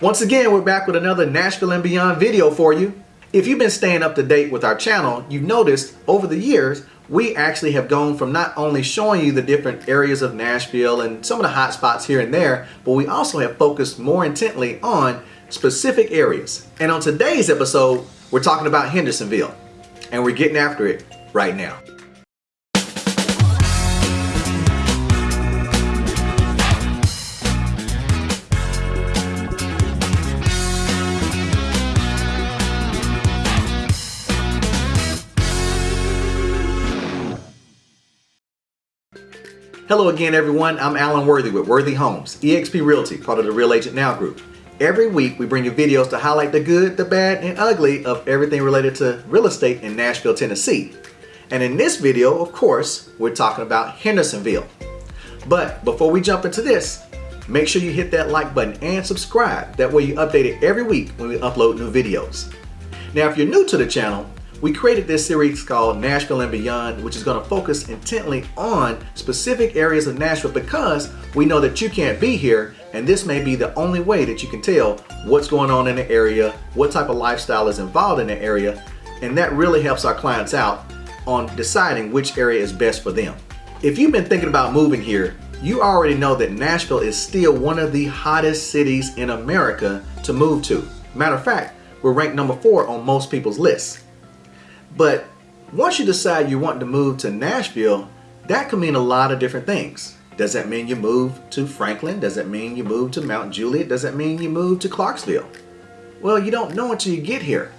Once again, we're back with another Nashville and Beyond video for you. If you've been staying up to date with our channel, you've noticed over the years, we actually have gone from not only showing you the different areas of Nashville and some of the hot spots here and there, but we also have focused more intently on specific areas. And on today's episode, we're talking about Hendersonville, and we're getting after it right now. Hello again everyone, I'm Alan Worthy with Worthy Homes, eXp Realty, part of the Real Agent Now Group. Every week we bring you videos to highlight the good, the bad, and ugly of everything related to real estate in Nashville, Tennessee. And in this video, of course, we're talking about Hendersonville. But before we jump into this, make sure you hit that like button and subscribe. That way you update it every week when we upload new videos. Now if you're new to the channel, we created this series called Nashville and Beyond, which is going to focus intently on specific areas of Nashville because we know that you can't be here and this may be the only way that you can tell what's going on in the area, what type of lifestyle is involved in the area, and that really helps our clients out on deciding which area is best for them. If you've been thinking about moving here, you already know that Nashville is still one of the hottest cities in America to move to. Matter of fact, we're ranked number four on most people's lists. But once you decide you want to move to Nashville, that could mean a lot of different things. Does that mean you move to Franklin? Does that mean you move to Mount Juliet? Does that mean you move to Clarksville? Well, you don't know until you get here.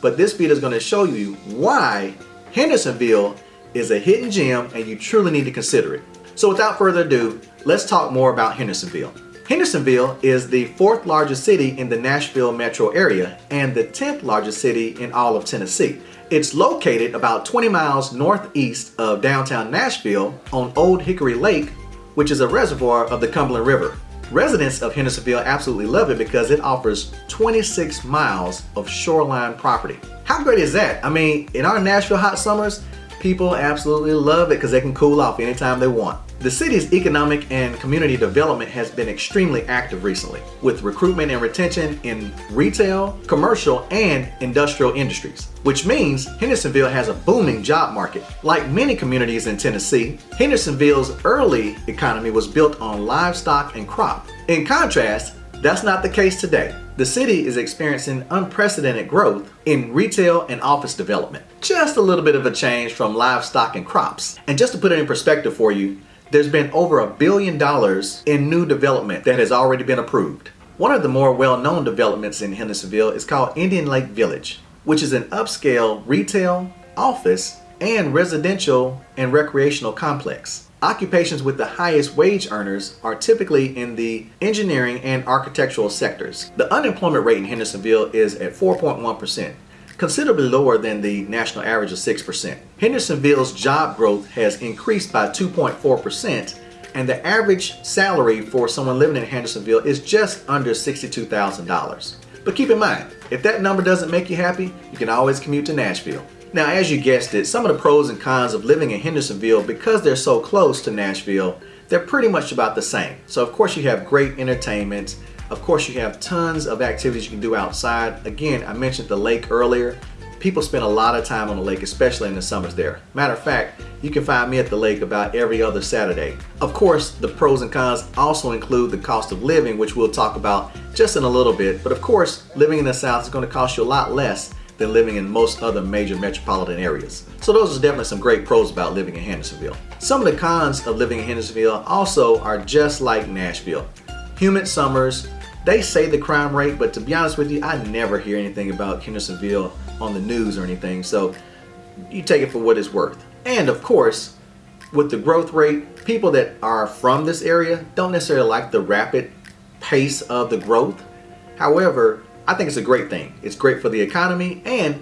But this video is going to show you why Hendersonville is a hidden gem and you truly need to consider it. So without further ado, let's talk more about Hendersonville. Hendersonville is the fourth largest city in the Nashville metro area and the 10th largest city in all of Tennessee. It's located about 20 miles northeast of downtown Nashville on Old Hickory Lake, which is a reservoir of the Cumberland River. Residents of Hendersonville absolutely love it because it offers 26 miles of shoreline property. How great is that? I mean, in our Nashville hot summers, people absolutely love it because they can cool off anytime they want. The city's economic and community development has been extremely active recently, with recruitment and retention in retail, commercial, and industrial industries, which means Hendersonville has a booming job market. Like many communities in Tennessee, Hendersonville's early economy was built on livestock and crop. In contrast, that's not the case today. The city is experiencing unprecedented growth in retail and office development. Just a little bit of a change from livestock and crops. And just to put it in perspective for you, there's been over a billion dollars in new development that has already been approved. One of the more well-known developments in Hendersonville is called Indian Lake Village, which is an upscale retail, office, and residential and recreational complex. Occupations with the highest wage earners are typically in the engineering and architectural sectors. The unemployment rate in Hendersonville is at 4.1%, considerably lower than the national average of 6%. Hendersonville's job growth has increased by 2.4% and the average salary for someone living in Hendersonville is just under $62,000. But keep in mind, if that number doesn't make you happy, you can always commute to Nashville. Now, as you guessed it, some of the pros and cons of living in Hendersonville, because they're so close to Nashville, they're pretty much about the same. So of course you have great entertainment, of course, you have tons of activities you can do outside. Again, I mentioned the lake earlier. People spend a lot of time on the lake, especially in the summers there. Matter of fact, you can find me at the lake about every other Saturday. Of course, the pros and cons also include the cost of living, which we'll talk about just in a little bit. But of course, living in the South is going to cost you a lot less than living in most other major metropolitan areas. So those are definitely some great pros about living in Hendersonville. Some of the cons of living in Hendersonville also are just like Nashville. Humid summers, they say the crime rate, but to be honest with you, I never hear anything about Hendersonville on the news or anything. So you take it for what it's worth. And of course, with the growth rate, people that are from this area don't necessarily like the rapid pace of the growth. However, I think it's a great thing. It's great for the economy and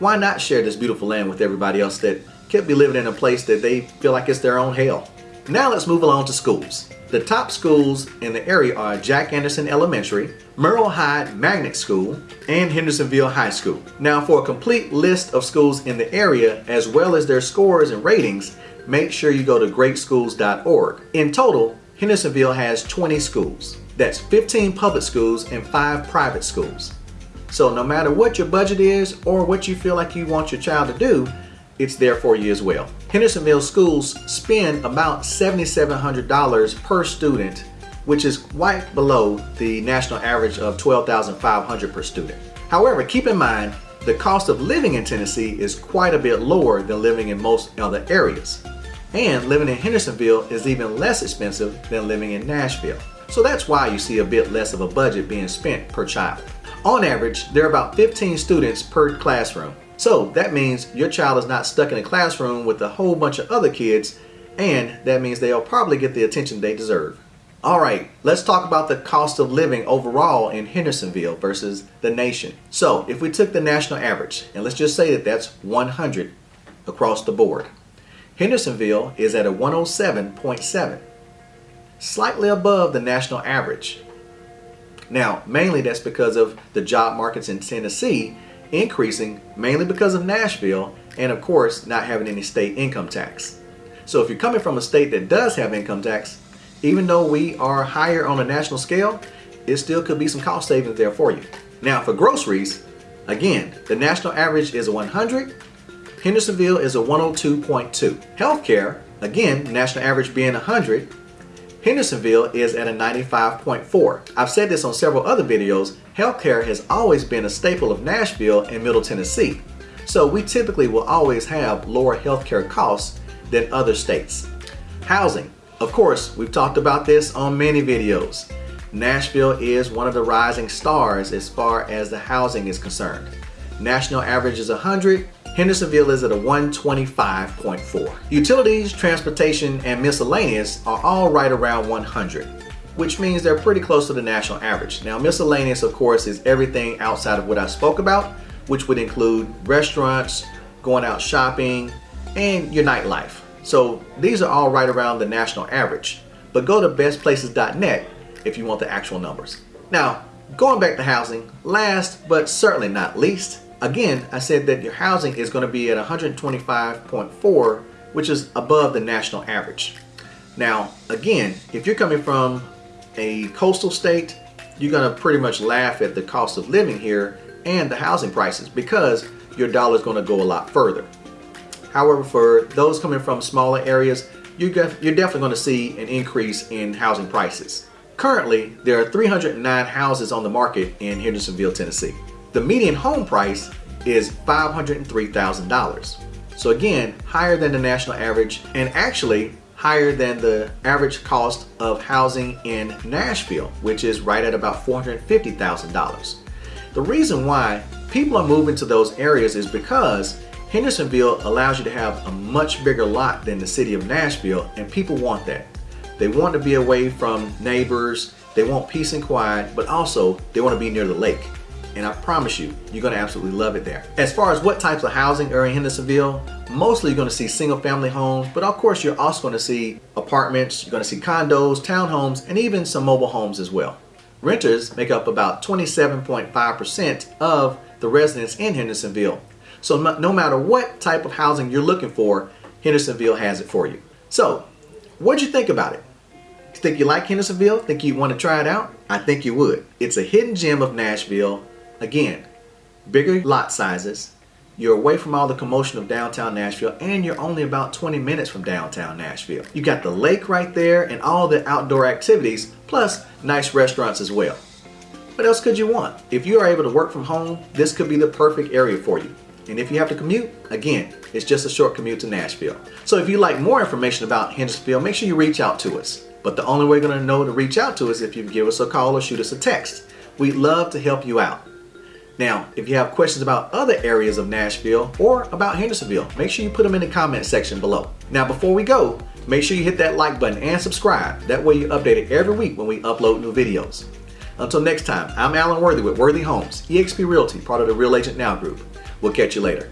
why not share this beautiful land with everybody else that could be living in a place that they feel like it's their own hell. Now let's move along to schools. The top schools in the area are Jack Anderson Elementary, Merrol Hyde Magnet School, and Hendersonville High School. Now for a complete list of schools in the area as well as their scores and ratings, make sure you go to greatschools.org. In total, Hendersonville has 20 schools. That's 15 public schools and 5 private schools. So no matter what your budget is or what you feel like you want your child to do, it's there for you as well. Hendersonville schools spend about $7,700 per student, which is quite below the national average of 12,500 per student. However, keep in mind, the cost of living in Tennessee is quite a bit lower than living in most other areas. And living in Hendersonville is even less expensive than living in Nashville. So that's why you see a bit less of a budget being spent per child. On average, there are about 15 students per classroom. So that means your child is not stuck in a classroom with a whole bunch of other kids and that means they'll probably get the attention they deserve. Alright, let's talk about the cost of living overall in Hendersonville versus the nation. So if we took the national average, and let's just say that that's 100 across the board. Hendersonville is at a 107.7, slightly above the national average. Now, mainly that's because of the job markets in Tennessee increasing mainly because of Nashville and of course not having any state income tax. So if you're coming from a state that does have income tax, even though we are higher on a national scale, it still could be some cost savings there for you. Now for groceries, again, the national average is a 100, Hendersonville is a 102.2. Healthcare, again, national average being 100, Hendersonville is at a 95.4. I've said this on several other videos, healthcare has always been a staple of Nashville and Middle Tennessee. So we typically will always have lower healthcare costs than other states. Housing. Of course, we've talked about this on many videos. Nashville is one of the rising stars as far as the housing is concerned. National average is 100, Hendersonville is at a 125.4. Utilities, transportation, and miscellaneous are all right around 100, which means they're pretty close to the national average. Now miscellaneous, of course, is everything outside of what I spoke about, which would include restaurants, going out shopping, and your nightlife. So these are all right around the national average. But go to bestplaces.net if you want the actual numbers. Now, going back to housing, last but certainly not least, Again, I said that your housing is going to be at 125.4, which is above the national average. Now, again, if you're coming from a coastal state, you're going to pretty much laugh at the cost of living here and the housing prices because your dollar is going to go a lot further. However, for those coming from smaller areas, you're, definitely going to see an increase in housing prices. Currently, there are 309 houses on the market in Hendersonville, Tennessee. The median home price is $503,000. So again, higher than the national average and actually higher than the average cost of housing in Nashville, which is right at about $450,000. The reason why people are moving to those areas is because Hendersonville allows you to have a much bigger lot than the city of Nashville and people want that. They want to be away from neighbors, they want peace and quiet, but also they want to be near the lake and I promise you, you're gonna absolutely love it there. As far as what types of housing are in Hendersonville, mostly you're gonna see single family homes, but of course you're also gonna see apartments, you're gonna see condos, townhomes, and even some mobile homes as well. Renters make up about 27.5% of the residents in Hendersonville. So no matter what type of housing you're looking for, Hendersonville has it for you. So, what'd you think about it? Think you like Hendersonville? Think you want to try it out? I think you would. It's a hidden gem of Nashville Again, bigger lot sizes, you're away from all the commotion of downtown Nashville and you're only about 20 minutes from downtown Nashville. You got the lake right there and all the outdoor activities, plus nice restaurants as well. What else could you want? If you are able to work from home, this could be the perfect area for you. And if you have to commute, again, it's just a short commute to Nashville. So if you'd like more information about Hendersonville, make sure you reach out to us. But the only way you're gonna know to reach out to us is if you give us a call or shoot us a text. We'd love to help you out. Now, if you have questions about other areas of Nashville or about Hendersonville, make sure you put them in the comment section below. Now, before we go, make sure you hit that like button and subscribe. That way you're updated every week when we upload new videos. Until next time, I'm Alan Worthy with Worthy Homes, eXp Realty, part of the Real Agent Now Group. We'll catch you later.